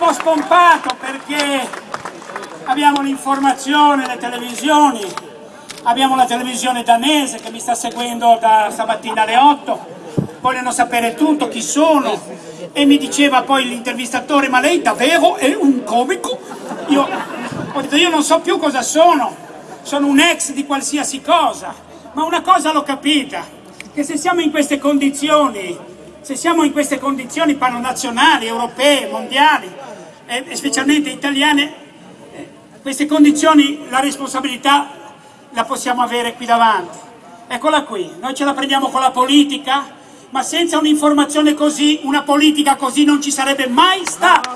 po' spompato perché abbiamo l'informazione, le televisioni, abbiamo la televisione danese che mi sta seguendo da stamattina alle 8, vogliono sapere tutto, chi sono, e mi diceva poi l'intervistatore, ma lei davvero è un comico? Io ho detto, io non so più cosa sono, sono un ex di qualsiasi cosa, ma una cosa l'ho capita, che se siamo in queste condizioni, se siamo in queste condizioni panonazionali, europee, mondiali, e specialmente italiane, eh, queste condizioni la responsabilità la possiamo avere qui davanti. Eccola qui, noi ce la prendiamo con la politica, ma senza un'informazione così, una politica così non ci sarebbe mai stata.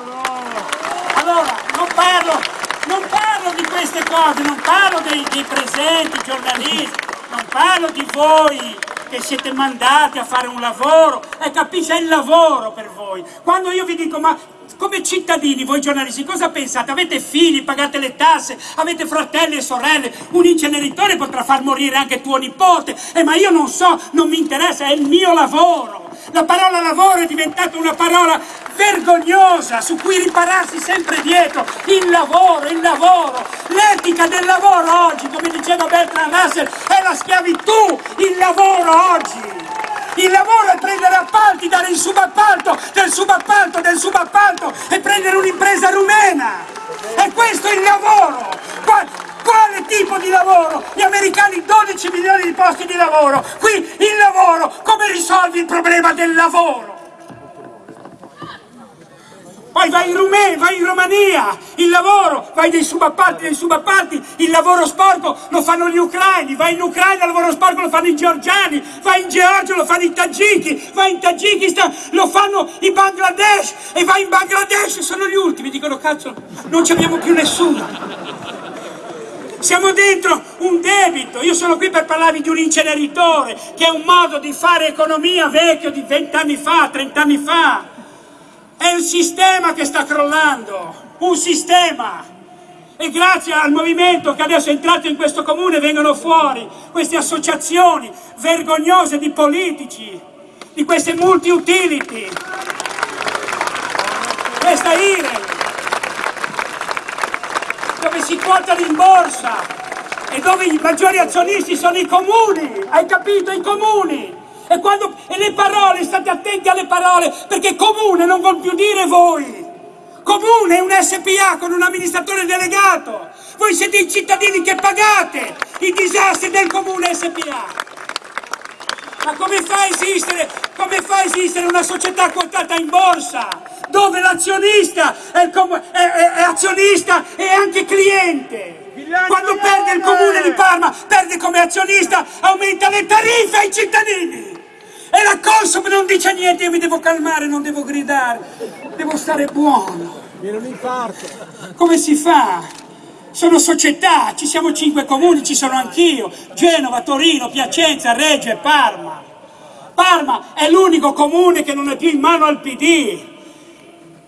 Allora, non parlo, non parlo di queste cose, non parlo dei, dei presenti giornalisti, non parlo di voi che siete mandati a fare un lavoro e capisce, il lavoro per voi. Quando io vi dico, ma come cittadini, voi giornalisti, cosa pensate? Avete figli, pagate le tasse, avete fratelli e sorelle, un inceneritore potrà far morire anche tuo nipote, eh, ma io non so, non mi interessa, è il mio lavoro. La parola lavoro è diventata una parola vergognosa su cui ripararsi sempre dietro. Il lavoro, il lavoro, l'etica del lavoro oggi, come diceva Bertrand Russell, è la schiavitù, il lavoro oggi. Il lavoro è prendere appalti, dare il subappalto, del subappalto, del subappalto e prendere un'impresa rumena. E questo è il lavoro. Quale tipo di lavoro? Gli americani 12 milioni di posti di lavoro. Qui il lavoro, come risolvi il problema del lavoro? Poi vai in Rumania, vai in Romania, il lavoro, vai dei subappalti, dei subappalti, il lavoro sporco lo fanno gli ucraini, vai in Ucraina, il lavoro sporco lo fanno i georgiani, vai in Georgia, lo fanno i tagiki, vai in Tagikistan, lo fanno i Bangladesh, e vai in Bangladesh, sono gli ultimi, dicono cazzo, non ci abbiamo più nessuno. Siamo dentro un debito, io sono qui per parlarvi di un inceneritore, che è un modo di fare economia vecchio di vent'anni fa, trent'anni fa. È il sistema che sta crollando, un sistema. E grazie al movimento che adesso è entrato in questo comune vengono fuori queste associazioni vergognose di politici, di queste multi-utility, questa IRE, dove si quotano in borsa e dove i maggiori azionisti sono i comuni, hai capito? I comuni! E, quando, e le parole, state attenti alle parole, perché comune non vuol più dire voi. Comune è un SPA con un amministratore delegato. Voi siete i cittadini che pagate i disastri del comune SPA. Ma come fa a esistere, come fa a esistere una società quotata in borsa? Dove l'azionista è, è, è, è azionista e anche cliente. Quando perde il comune di Parma, perde come azionista, aumenta le tariffe ai cittadini. E la Consob non dice niente, io mi devo calmare, non devo gridare, devo stare buono. Viene un infarto. Come si fa? Sono società, ci siamo cinque comuni, ci sono anch'io, Genova, Torino, Piacenza, Reggio e Parma. Parma è l'unico comune che non è più in mano al PD.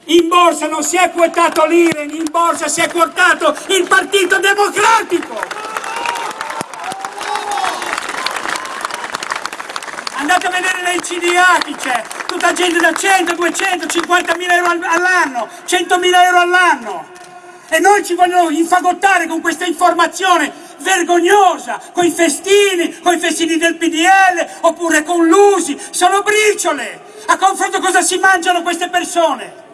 In borsa non si è quotato l'IREN, in borsa si è quotato il Partito Democratico. Andate a vedere nei CDA chi c'è, tutta gente da 100, 200, 50 mila euro all'anno, 100 mila euro all'anno. E noi ci vogliono infagottare con questa informazione vergognosa, con i festini, con i festini del PDL, oppure con l'USI, sono briciole. A confronto cosa si mangiano queste persone?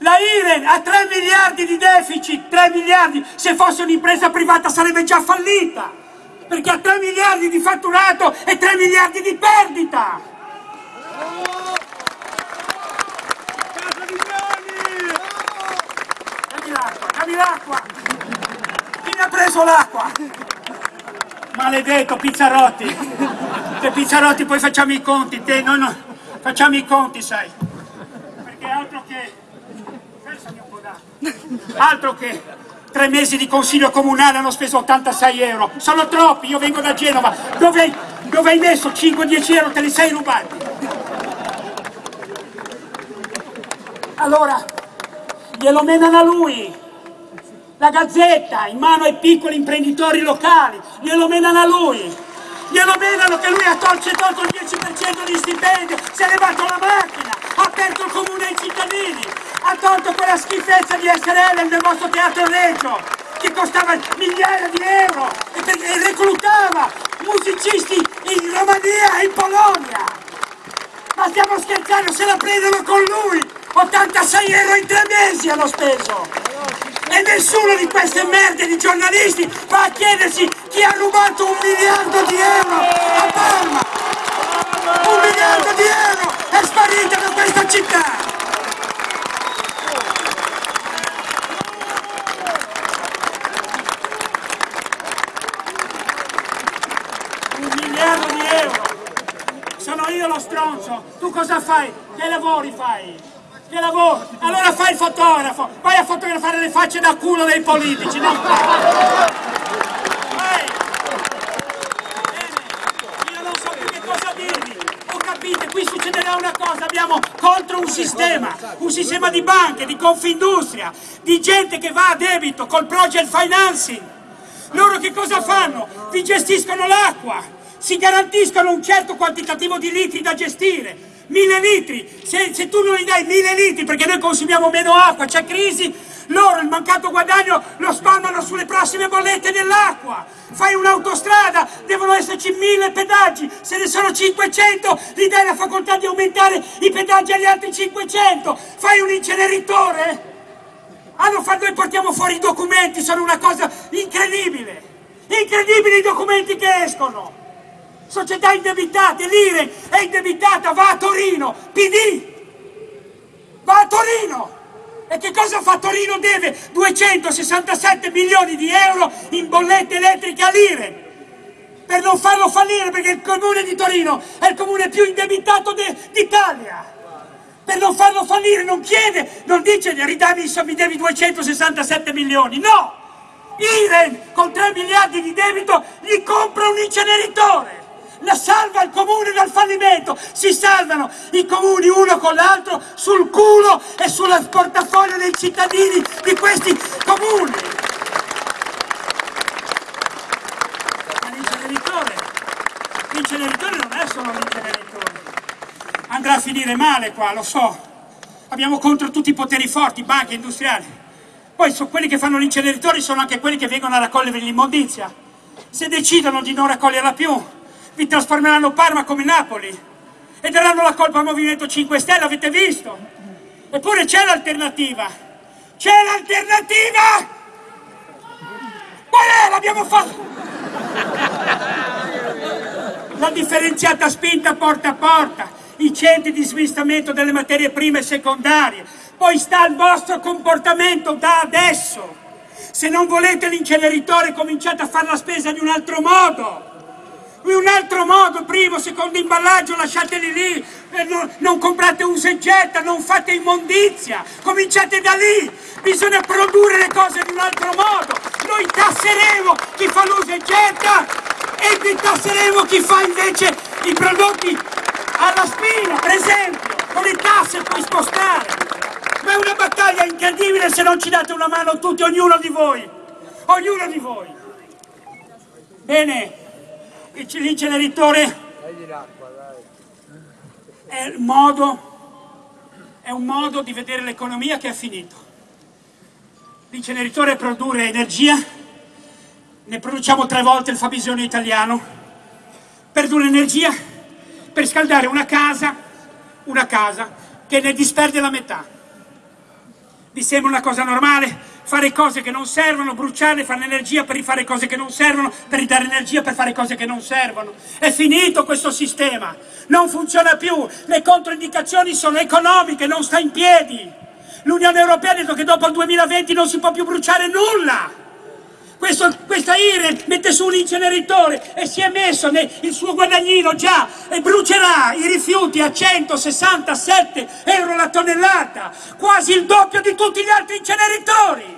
La Iren ha 3 miliardi di deficit, 3 miliardi, se fosse un'impresa privata sarebbe già fallita perché ha 3 miliardi di fatturato e 3 miliardi di perdita. Dammi l'acqua, dammi l'acqua. Chi mi ha preso l'acqua? Maledetto Pizzarotti. Te Pizzarotti poi facciamo i conti, te noi no, facciamo i conti, sai. Perché altro che... Versami un po' d'acqua. Altro che tre mesi di consiglio comunale hanno speso 86 euro, sono troppi, io vengo da Genova, dove, dove hai messo 5-10 euro, te li sei rubati? Allora, glielo menano a lui, la gazzetta, in mano ai piccoli imprenditori locali, glielo menano a lui, glielo menano che lui ha tolto, tolto il 10% di stipendio, si è levato la macchina, ha aperto il comune ai cittadini, ha tolto la schifezza di SRL nel vostro teatro Reggio, che costava migliaia di euro e, reclutava musicisti in Romania e in Polonia. Ma stiamo scherzando, se la prendono con lui! 86 euro in tre mesi hanno speso! E nessuno di queste merde di giornalisti va a chiedersi chi ha rubato un miliardo di euro a Parma! Un miliardo di euro è sparito da questa città! Un miliardo di euro! Sono io lo stronzo! Tu cosa fai? Che lavori fai? Che lavoro? Allora fai il fotografo! Vai a fotografare le facce da culo dei politici! Non fai! Io non so più che cosa dirvi! Ho capito, qui succederà una cosa, abbiamo contro un sistema, un sistema di banche, di confindustria, di gente che va a debito col project financing. Loro che cosa fanno? Vi gestiscono l'acqua, si garantiscono un certo quantitativo di litri da gestire. Mille litri, se, se tu non gli dai mille litri perché noi consumiamo meno acqua, c'è crisi, loro il mancato guadagno lo spalmano sulle prossime bollette dell'acqua. Fai un'autostrada, devono esserci mille pedaggi, se ne sono 500 gli dai la facoltà di aumentare i pedaggi agli altri 500. Fai un inceneritore, hanno fatto, noi portiamo fuori i documenti, sono una cosa incredibile. Incredibili i documenti che escono. Società indebitate, l'IRE è indebitata, va a Torino, PD, va a Torino. E che cosa fa Torino? Deve 267 milioni di euro in bollette elettriche all'IRE per non farlo fallire perché il comune di Torino è il comune più indebitato d'Italia per non farlo fallire, non chiede, non dice ridami, mi devi 267 milioni, no! Iren con 3 miliardi di debito gli compra un inceneritore, la salva il comune dal fallimento, si salvano i comuni uno con l'altro sul culo e sul portafoglio dei cittadini di questi comuni. L'inceneritore, l'inceneritore non è solo l'inceneritore andrà a finire male qua, lo so. Abbiamo contro tutti i poteri forti, banche, industriali. Poi so, quelli che fanno l'inceneritore sono anche quelli che vengono a raccogliere l'immondizia. Se decidono di non raccoglierla più, vi trasformeranno Parma come Napoli e daranno la colpa al Movimento 5 Stelle, avete visto? Eppure c'è l'alternativa. C'è l'alternativa! Qual è? L'abbiamo fatto! La differenziata spinta porta a porta i centri di smistamento delle materie prime secondarie. Poi sta al vostro comportamento da adesso. Se non volete l'inceneritore cominciate a fare la spesa di un altro modo. In un altro modo, primo, secondo imballaggio, lasciateli lì, eh, non, non comprate usa e getta, non fate immondizia, cominciate da lì, bisogna produrre le cose in un altro modo, noi tasseremo chi fa l'usa e getta e detasseremo chi fa invece i prodotti alla spina, per esempio, con le tasse puoi spostare. Ma è una battaglia incredibile se non ci date una mano tutti, ognuno di voi. Ognuno di voi. Bene, l'inceneritore è è un modo di vedere l'economia che è finito. L'inceneritore produrre energia, ne produciamo tre volte il fabbisogno italiano, produrre energia per scaldare una casa, una casa che ne disperde la metà. Vi sembra una cosa normale? Fare cose che non servono, bruciare, fare energia per rifare cose che non servono, per ridare energia per fare cose che non servono. È finito questo sistema, non funziona più, le controindicazioni sono economiche, non sta in piedi. L'Unione Europea ha detto che dopo il 2020 non si può più bruciare nulla. Questo, questa IRE mette su un inceneritore e si è messo nel, il suo guadagnino già e brucerà i rifiuti a 167 euro la tonnellata, quasi il doppio di tutti gli altri inceneritori.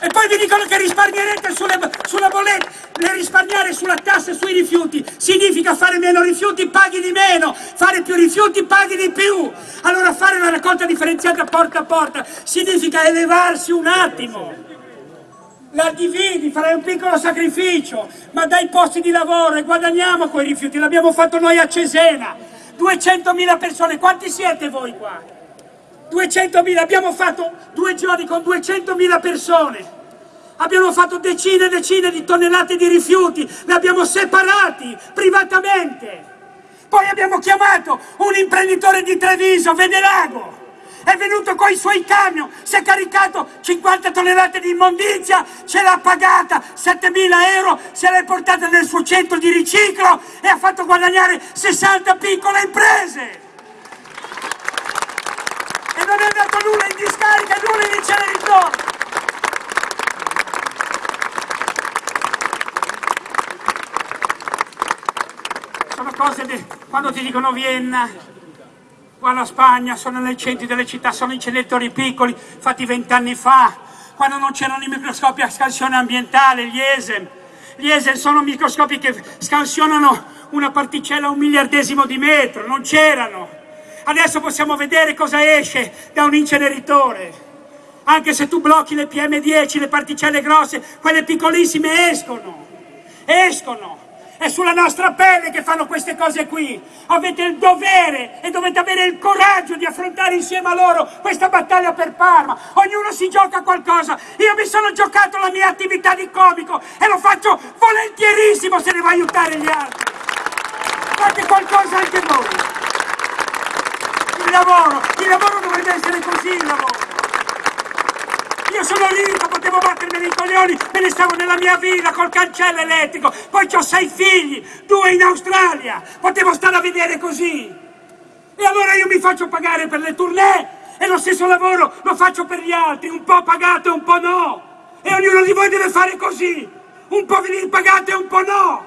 E poi vi dicono che risparmierete sulle, sulla bolletta, risparmiare sulla tassa e sui rifiuti significa fare meno rifiuti, paghi di meno, fare più rifiuti, paghi di più. Allora fare una raccolta differenziata porta a porta significa elevarsi un attimo. La dividi, farai un piccolo sacrificio, ma dai posti di lavoro e guadagniamo quei rifiuti, l'abbiamo fatto noi a Cesena, 200.000 persone, quanti siete voi qua? 200.000, abbiamo fatto due giorni con 200.000 persone. Abbiamo fatto decine e decine di tonnellate di rifiuti, li abbiamo separati privatamente. Poi abbiamo chiamato un imprenditore di Treviso, Venerago, è venuto con i suoi camion, si è caricato 50 tonnellate di immondizia, ce l'ha pagata 7.000 euro, se l'è portata nel suo centro di riciclo e ha fatto guadagnare 60 piccole imprese. E non è andato nulla in discarica, nulla in inceneritore. Sono cose di, quando ti dicono Vienna, qua la Spagna, sono nei centri delle città, sono inceneritori piccoli, fatti vent'anni fa, quando non c'erano i microscopi a scansione ambientale, gli ESEM. Gli ESEM sono microscopi che scansionano una particella a un miliardesimo di metro, non c'erano. Adesso possiamo vedere cosa esce da un inceneritore. Anche se tu blocchi le PM10, le particelle grosse, quelle piccolissime escono. Escono è sulla nostra pelle che fanno queste cose qui. Avete il dovere e dovete avere il coraggio di affrontare insieme a loro questa battaglia per Parma. Ognuno si gioca qualcosa. Io mi sono giocato la mia attività di comico e lo faccio volentierissimo se devo aiutare gli altri. Fate qualcosa anche voi. Lavoro, il lavoro dovrebbe essere così il lavoro. Io sono ricco, potevo battermi nei coglioni, me ne stavo nella mia villa col cancello elettrico, poi ho sei figli, due in Australia, potevo stare a vedere così. E allora io mi faccio pagare per le tournée e lo stesso lavoro lo faccio per gli altri, un po' pagato e un po' no. E ognuno di voi deve fare così, un po' venire pagato e un po' no.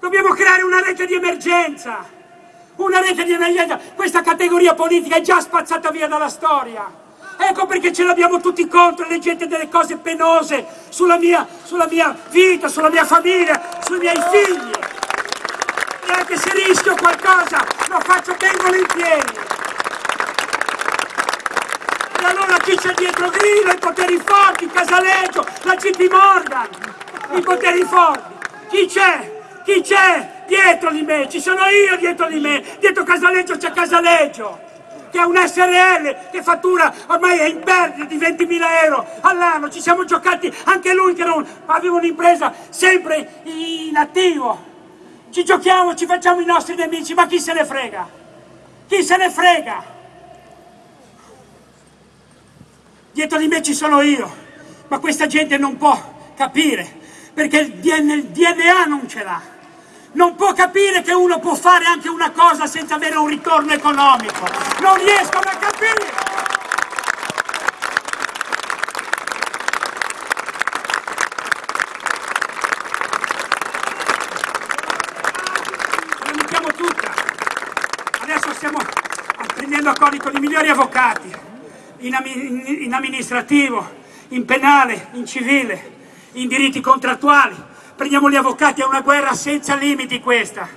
Dobbiamo creare una rete di emergenza, una rete di emergenza. Questa categoria politica è già spazzata via dalla storia. Ecco perché ce l'abbiamo tutti contro, leggete delle cose penose sulla mia, sulla mia vita, sulla mia famiglia, sui miei figli. E anche se rischio qualcosa, lo faccio ben volentieri. E allora chi c'è dietro Grillo, i poteri forti, Casaleggio, la GP Morgan, i poteri forti. Chi c'è? Chi c'è dietro di me? Ci sono io dietro di me. Dietro Casaleggio c'è Casaleggio che è un SRL che fattura ormai è in perdita di 20.000 euro all'anno, ci siamo giocati anche lui che non, aveva un'impresa sempre in attivo. Ci giochiamo, ci facciamo i nostri nemici, ma chi se ne frega? Chi se ne frega? Dietro di me ci sono io, ma questa gente non può capire, perché il DNA non ce l'ha non può capire che uno può fare anche una cosa senza avere un ritorno economico. Non riescono a capire. La mettiamo tutta. Adesso stiamo prendendo accordi con i migliori avvocati, in, in amministrativo, in penale, in civile, in diritti contrattuali prendiamo gli avvocati, è una guerra senza limiti questa.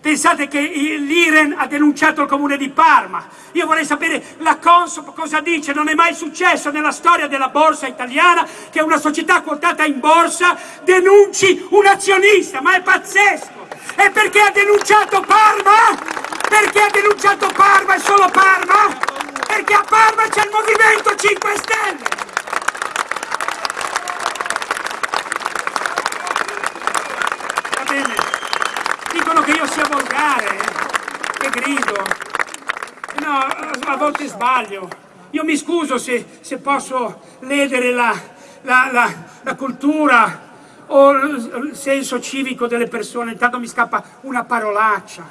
Pensate che l'Iren ha denunciato il comune di Parma. Io vorrei sapere la Consob cosa dice. Non è mai successo nella storia della borsa italiana che una società quotata in borsa denunci un azionista, ma è pazzesco. E perché ha denunciato Parma? Perché ha denunciato Parma e solo Parma? Perché a Parma c'è il Movimento 5 Stelle. dicono che io sia volgare, che grido. No, a volte sbaglio. Io mi scuso se, se posso ledere la, la, la, la cultura o il senso civico delle persone, intanto mi scappa una parolaccia.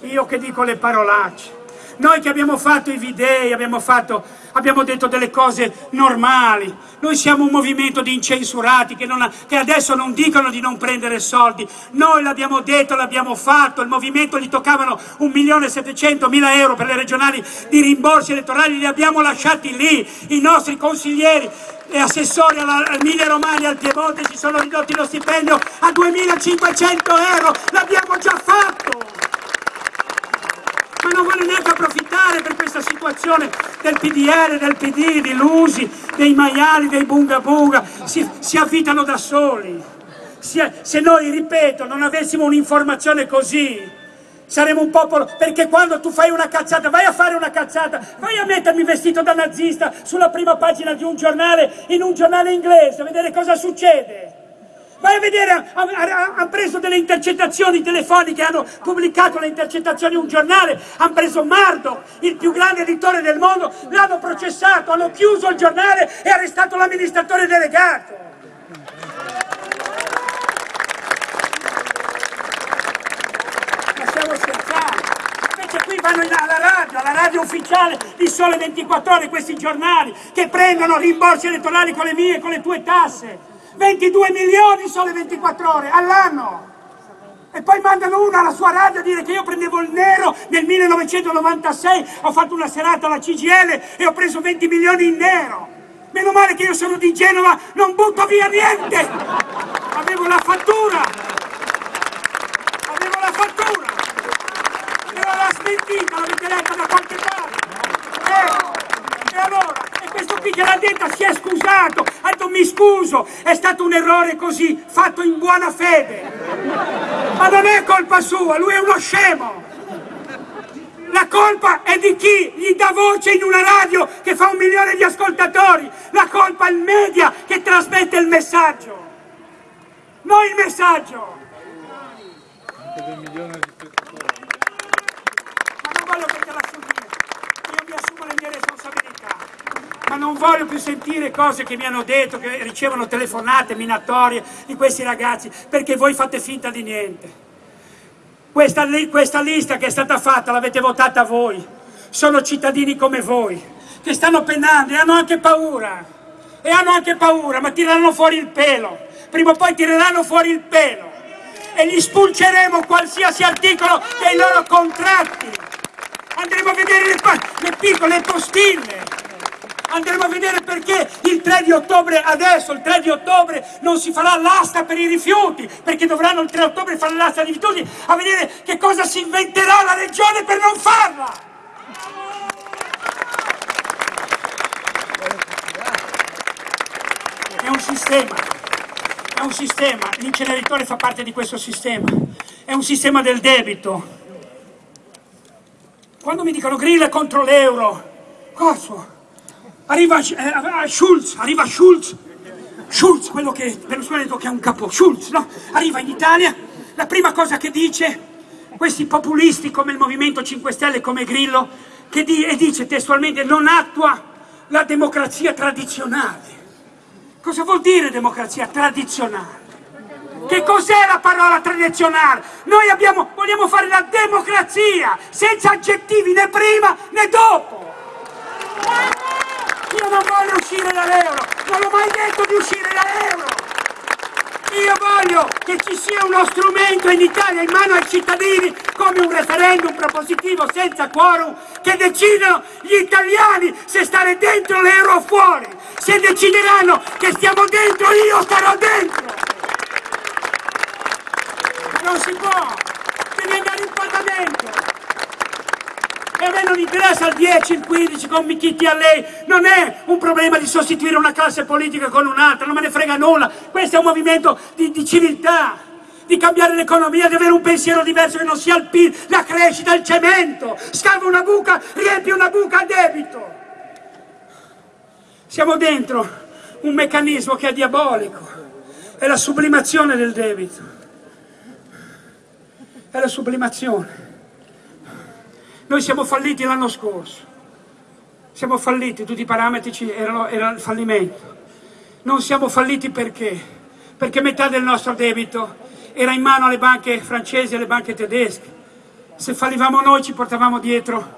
Io che dico le parolacce. Noi che abbiamo fatto i videi, abbiamo, fatto, abbiamo detto delle cose normali. Noi siamo un movimento di incensurati che, ha, che adesso non dicono di non prendere soldi. Noi l'abbiamo detto, l'abbiamo fatto. Il movimento gli toccavano 1.700.000 euro per le regionali di rimborsi elettorali, li abbiamo lasciati lì. I nostri consiglieri e assessori all'Emilia Romagna e al Piemonte ci sono ridotti lo stipendio a 2.500 euro. L'abbiamo già fatto ma non vuole neanche approfittare per questa situazione del PDR, del PD, di Lusi, dei maiali, dei bunga bunga, si, si affitano da soli. Se, se noi, ripeto, non avessimo un'informazione così, Saremo un popolo, perché quando tu fai una cazzata, vai a fare una cazzata, vai a mettermi vestito da nazista sulla prima pagina di un giornale, in un giornale inglese, a vedere cosa succede. Vai a vedere, hanno preso delle intercettazioni telefoniche, hanno pubblicato le intercettazioni in un giornale, hanno preso Mardo, il più grande editore del mondo, l'hanno processato, hanno chiuso il giornale e arrestato l'amministratore delegato. Lasciamo scherzare. Invece qui vanno alla radio, alla radio ufficiale di Sole 24 Ore, questi giornali che prendono rimborsi elettorali con le mie e con le tue tasse. 22 milioni sole 24 ore all'anno. E poi mandano uno alla sua radio a dire che io prendevo il nero nel 1996, ho fatto una serata alla CGL e ho preso 20 milioni in nero. Meno male che io sono di Genova, non butto via niente. Avevo la fattura. Avevo la fattura. Era la smentita, l'avete letta da qualche parte. Eh, e allora? Qui che l'ha detta si è scusato, ha detto mi scuso, è stato un errore così, fatto in buona fede. Ma non è colpa sua, lui è uno scemo. La colpa è di chi gli dà voce in una radio che fa un milione di ascoltatori. La colpa è il media che trasmette il messaggio. Non il messaggio. Ma non voglio che la io mi assumo le mie responsabilità ma non voglio più sentire cose che mi hanno detto, che ricevono telefonate minatorie di questi ragazzi, perché voi fate finta di niente. Questa, questa lista che è stata fatta l'avete votata voi, sono cittadini come voi, che stanno penando e hanno anche paura, e hanno anche paura, ma tireranno fuori il pelo, prima o poi tireranno fuori il pelo. E gli spulceremo qualsiasi articolo dei loro contratti. Andremo a vedere le, le piccole postille, andremo a vedere perché il 3 di ottobre adesso, il 3 di ottobre non si farà l'asta per i rifiuti, perché dovranno il 3 ottobre fare l'asta dei rifiuti, a vedere che cosa si inventerà la regione per non farla. È un sistema, è un sistema, l'inceneritore fa parte di questo sistema, è un sistema del debito. Quando mi dicono grilla contro l'euro, cosa? Arriva eh, Schulz, arriva Schulz, Schulz, quello che Berlusconi ha detto che è un capo, Schulz, no? Arriva in Italia, la prima cosa che dice, questi populisti come il Movimento 5 Stelle, come Grillo, che di, e dice testualmente non attua la democrazia tradizionale. Cosa vuol dire democrazia tradizionale? Che cos'è la parola tradizionale? Noi abbiamo, vogliamo fare la democrazia, senza aggettivi né prima né dopo. Io non voglio uscire dall'euro, non ho mai detto di uscire dall'euro. Io voglio che ci sia uno strumento in Italia in mano ai cittadini come un referendum propositivo senza quorum che decidano gli italiani se stare dentro l'euro o fuori. Se decideranno che stiamo dentro io starò dentro. Non si può, devi andare in Parlamento e a me non interessa il 10, il 15, con Michitti a lei, non è un problema di sostituire una classe politica con un'altra, non me ne frega nulla, questo è un movimento di, di civiltà, di cambiare l'economia, di avere un pensiero diverso che non sia il PIL, la crescita, il cemento, scava una buca, riempie una buca a debito. Siamo dentro un meccanismo che è diabolico, è la sublimazione del debito, è la sublimazione. Noi siamo falliti l'anno scorso, siamo falliti, tutti i parametri erano, erano fallimento. Non siamo falliti perché? Perché metà del nostro debito era in mano alle banche francesi e alle banche tedesche. Se fallivamo noi ci portavamo dietro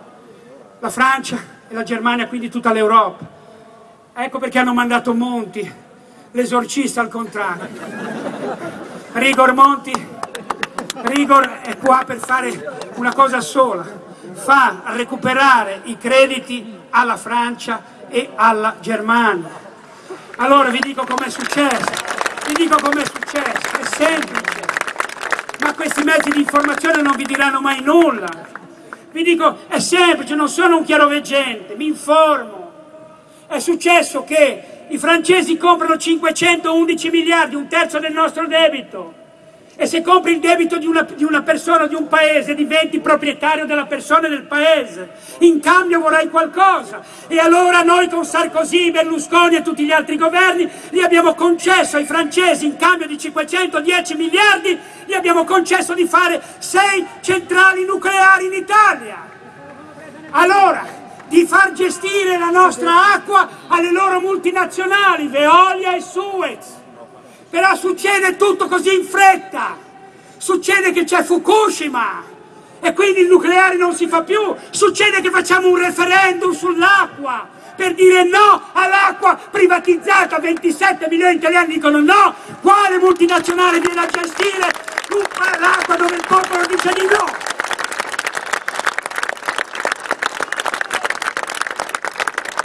la Francia e la Germania, quindi tutta l'Europa. Ecco perché hanno mandato Monti, l'esorcista al contrario. Rigor Monti, Rigor è qua per fare una cosa sola, fa recuperare i crediti alla Francia e alla Germania. Allora vi dico com'è successo, vi dico com'è successo, è semplice, ma questi mezzi di informazione non vi diranno mai nulla. Vi dico, è semplice, non sono un chiaroveggente, mi informo. È successo che i francesi comprano 511 miliardi, un terzo del nostro debito, E se compri il debito di una, di una persona, di un paese, diventi proprietario della persona e del paese. In cambio vorrai qualcosa. E allora noi con Sarkozy, Berlusconi e tutti gli altri governi gli abbiamo concesso ai francesi, in cambio di 510 miliardi, gli abbiamo concesso di fare sei centrali nucleari in Italia. Allora, di far gestire la nostra acqua alle loro multinazionali, Veolia e Suez. Però succede tutto così in fretta, succede che c'è Fukushima e quindi il nucleare non si fa più, succede che facciamo un referendum sull'acqua per dire no all'acqua privatizzata, 27 milioni di italiani dicono no, quale multinazionale viene a gestire l'acqua dove il popolo dice di no?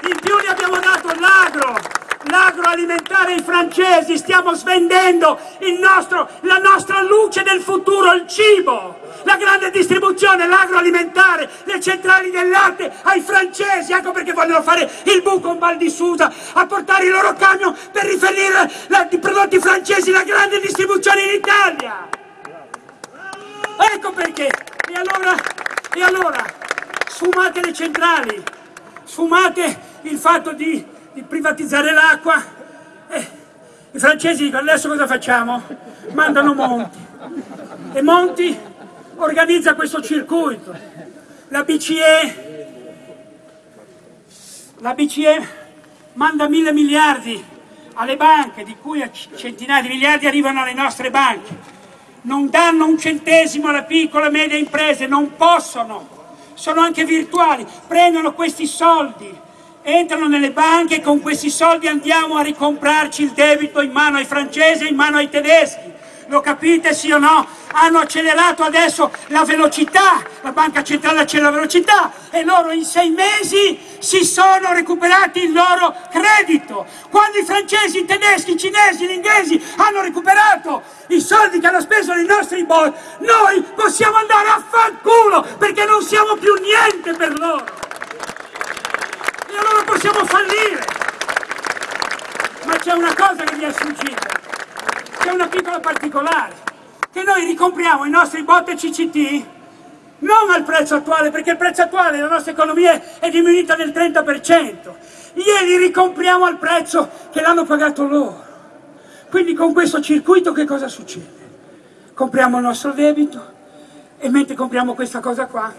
In più gli abbiamo dato l'agro, l'agroalimentare ai francesi, stiamo svendendo nostro, la nostra luce del futuro, il cibo, la grande distribuzione, l'agroalimentare, le centrali del latte ai francesi, ecco perché vogliono fare il buco in Val di Susa, a portare i loro camion per riferire i prodotti francesi, la grande distribuzione in Italia. Ecco perché. E allora, e allora, sfumate le centrali, sfumate il fatto di di privatizzare l'acqua. Eh, I francesi dicono adesso cosa facciamo? Mandano Monti. E Monti organizza questo circuito. La BCE, la BCE manda mille miliardi alle banche, di cui centinaia di miliardi arrivano alle nostre banche. Non danno un centesimo alle piccole e medie imprese, non possono, sono anche virtuali, prendono questi soldi entrano nelle banche e con questi soldi andiamo a ricomprarci il debito in mano ai francesi e in mano ai tedeschi. Lo capite sì o no? Hanno accelerato adesso la velocità, la banca centrale accelera la velocità e loro in sei mesi si sono recuperati il loro credito. Quando i francesi, i tedeschi, i cinesi, gli inglesi hanno recuperato i soldi che hanno speso nei nostri bond, noi possiamo andare a fanculo perché non siamo più niente per loro allora possiamo fallire. Ma c'è una cosa che mi è sfuggita, c'è una piccola particolare, che noi ricompriamo i nostri botte CCT non al prezzo attuale, perché il prezzo attuale della nostra economia è diminuita del 30%, glieli ricompriamo al prezzo che l'hanno pagato loro. Quindi con questo circuito che cosa succede? Compriamo il nostro debito e mentre compriamo questa cosa qua,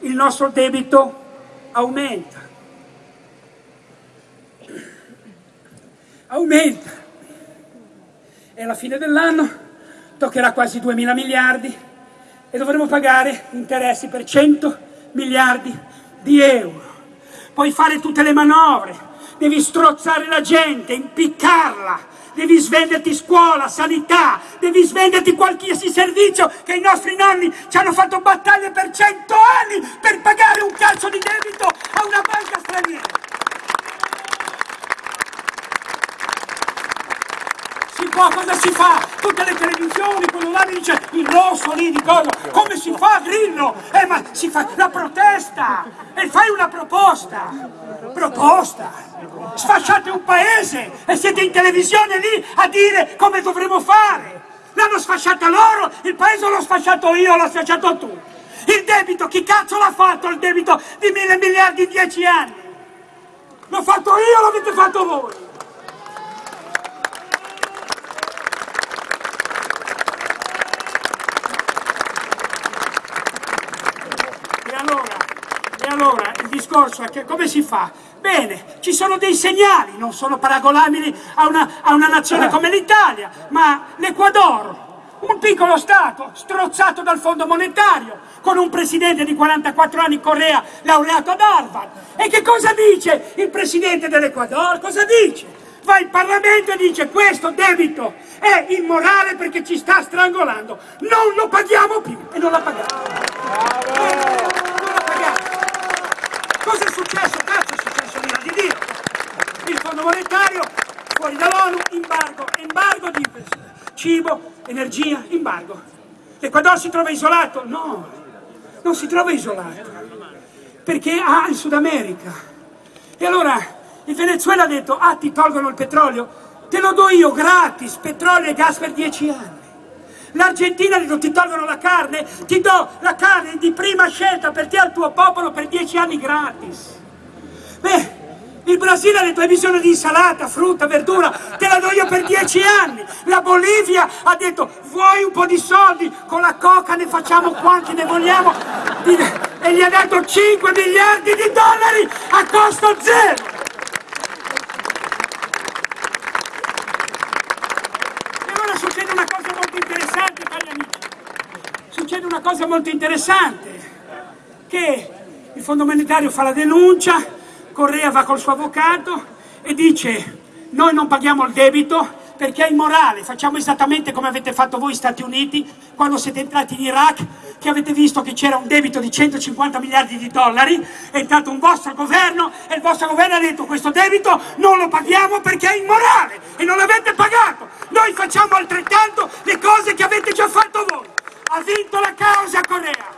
il nostro debito aumenta. Aumenta e alla fine dell'anno toccherà quasi 2 mila miliardi e dovremo pagare interessi per 100 miliardi di euro. Puoi fare tutte le manovre, devi strozzare la gente, impiccarla, devi svenderti scuola, sanità, devi svenderti qualsiasi servizio che i nostri nonni ci hanno fatto battaglie per cento anni per pagare un calcio di debito a una banca straniera. Può, cosa si fa? Tutte le televisioni, quello là mi dice il rosso lì di cosa? Come si fa Grillo? Eh ma si fa la protesta e fai una proposta. Proposta. Sfasciate un paese e siete in televisione lì a dire come dovremo fare. L'hanno sfasciata loro, il paese l'ho sfasciato io, l'ho sfasciato tu. Il debito, chi cazzo l'ha fatto il debito di mille miliardi in dieci anni? L'ho fatto io, l'avete fatto voi. Allora il discorso è che come si fa? Bene, ci sono dei segnali, non sono paragonabili a una, a una nazione come l'Italia, ma l'Ecuador, un piccolo Stato strozzato dal Fondo Monetario, con un presidente di 44 anni, Correa, laureato ad Harvard. E che cosa dice il presidente dell'Ecuador? Cosa dice? Va in Parlamento e dice questo debito è immorale perché ci sta strangolando, non lo paghiamo più e non la paghiamo. Bravo! Cosa è successo? Cazzo è successo l'ira di Dio? Il Fondo Monetario, fuori dall'ONU, embargo, embargo di cibo, energia, embargo. L'Equador si trova isolato? No, non si trova isolato, perché ha il Sud America. E allora il Venezuela ha detto, ah ti tolgono il petrolio, te lo do io gratis, petrolio e gas per dieci anni. L'Argentina detto, ti tolgono la carne, ti do la carne di prima scelta per te al tuo popolo per dieci anni gratis. Beh, il Brasile ha detto hai bisogno di insalata, frutta, verdura, te la do io per dieci anni. La Bolivia ha detto vuoi un po' di soldi, con la coca ne facciamo quanti ne vogliamo. E gli ha dato 5 miliardi di dollari a costo zero. E ora succede una cosa molto interessante, cari amici. Succede una cosa molto interessante, che il Fondo Monetario fa la denuncia, Correa va col suo avvocato e dice noi non paghiamo il debito perché è immorale, facciamo esattamente come avete fatto voi Stati Uniti quando siete entrati in Iraq, che avete visto che c'era un debito di 150 miliardi di dollari, è entrato un vostro governo e il vostro governo ha detto questo debito non lo paghiamo perché è immorale e non l'avete pagato, noi facciamo altrettanto le cose che avete già fatto voi. Ha vinto la causa Corea.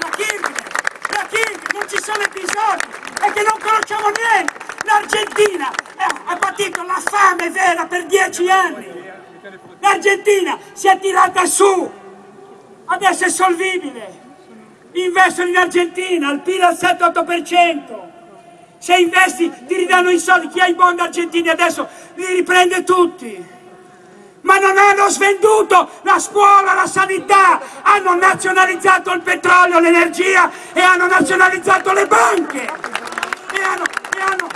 La Kirchner non ci sono episodi e che non conosciamo niente. L'Argentina ha patito la fame vera per dieci anni. L'Argentina si è tirata su, adesso è solvibile. Investono in Argentina, il PIL al 7-8%. Se investi ti ridanno i soldi, chi ha i bond argentini adesso li riprende tutti ma non hanno svenduto la scuola, la sanità, hanno nazionalizzato il petrolio, l'energia e hanno nazionalizzato le banche e hanno, e hanno,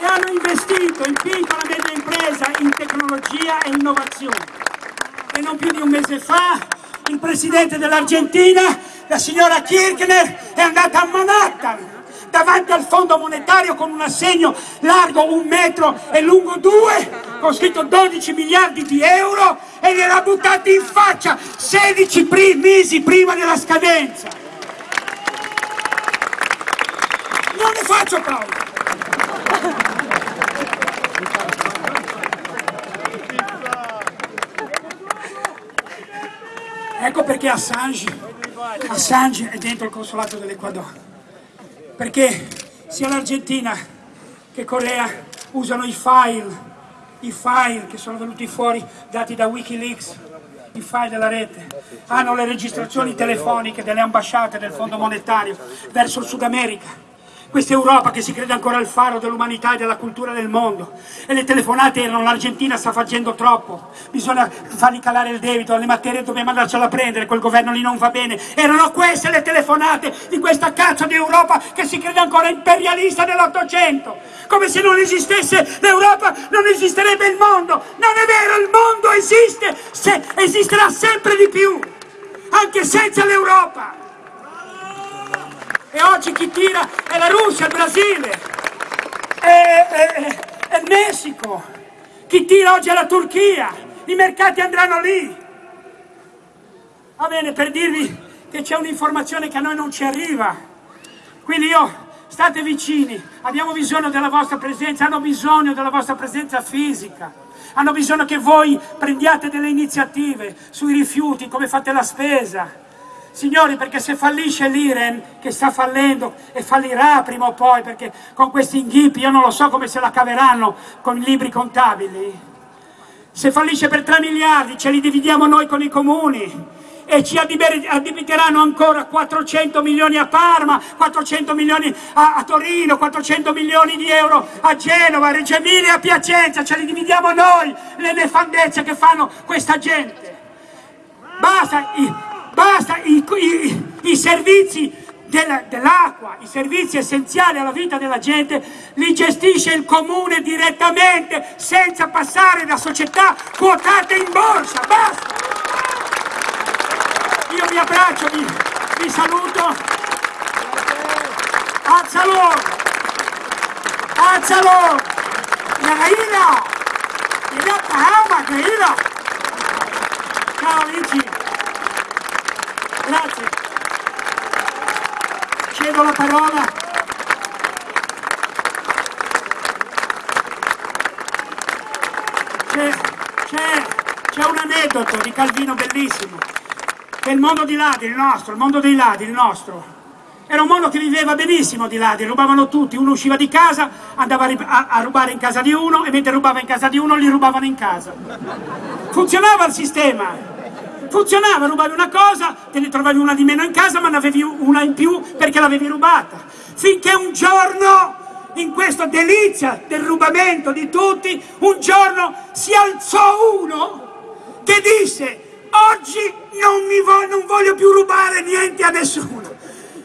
e hanno investito in piccola e media impresa in tecnologia e innovazione. E non più di un mese fa il presidente dell'Argentina, la signora Kirchner, è andata a Manhattan davanti al fondo monetario con un assegno largo un metro e lungo due, con scritto 12 miliardi di euro e gliel'ha buttati in faccia 16 pri mesi prima della scadenza. Non ne faccio paura. Perché Assange, Assange è dentro il consolato dell'Equador perché sia l'Argentina che Corea usano i file, i file che sono venuti fuori dati da Wikileaks, i file della rete, hanno le registrazioni telefoniche delle ambasciate del Fondo Monetario verso il Sud America, questa Europa che si crede ancora il faro dell'umanità e della cultura del mondo. E le telefonate erano l'Argentina sta facendo troppo, bisogna fargli calare il debito, le materie dobbiamo andarcela a prendere, quel governo lì non va bene. Erano queste le telefonate di questa cazzo di Europa che si crede ancora imperialista dell'Ottocento. Come se non esistesse l'Europa, non esisterebbe il mondo. Non è vero, il mondo esiste, se, esisterà sempre di più, anche senza l'Europa. E oggi chi tira è la Russia, il Brasile, è, è, è il Messico. Chi tira oggi è la Turchia. I mercati andranno lì. Va bene, per dirvi che c'è un'informazione che a noi non ci arriva. Quindi io, state vicini, abbiamo bisogno della vostra presenza, hanno bisogno della vostra presenza fisica. Hanno bisogno che voi prendiate delle iniziative sui rifiuti, come fate la spesa, Signori, perché se fallisce l'Iren, che sta fallendo e fallirà prima o poi, perché con questi inghippi io non lo so come se la caveranno con i libri contabili, se fallisce per 3 miliardi ce li dividiamo noi con i comuni e ci addebiteranno ancora 400 milioni a Parma, 400 milioni a, a, Torino, 400 milioni di euro a Genova, a Reggio Emilia a Piacenza, ce li dividiamo noi le nefandezze che fanno questa gente. Basta, basta i, i, i servizi dell'acqua, i servizi essenziali alla vita della gente, li gestisce il comune direttamente senza passare da società quotate in borsa, basta! Io vi abbraccio, vi, vi saluto, alzalo, alzalo, Yaira, Ila Kahama, Yaira, ciao amici! Grazie. Cedo la parola. C'è un aneddoto di Calvino bellissimo, che il mondo di là, il nostro, il mondo dei ladri, il nostro, Era un mondo che viveva benissimo di li rubavano tutti, uno usciva di casa, andava a, a, rubare in casa di uno e mentre rubava in casa di uno li rubavano in casa. Funzionava il sistema, funzionava, rubavi una cosa, te ne trovavi una di meno in casa ma ne avevi una in più perché l'avevi rubata. Finché un giorno, in questa delizia del rubamento di tutti, un giorno si alzò uno che disse oggi non, vo non voglio più rubare niente a nessuno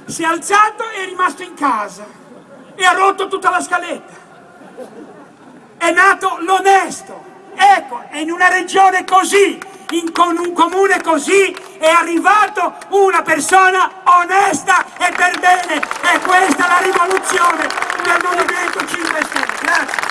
si è alzato e è rimasto in casa e ha rotto tutta la scaletta. È nato l'onesto. Ecco, è in una regione così, in con un comune così è arrivato una persona onesta e per bene. E questa è la rivoluzione del Movimento 5 Stelle. Grazie.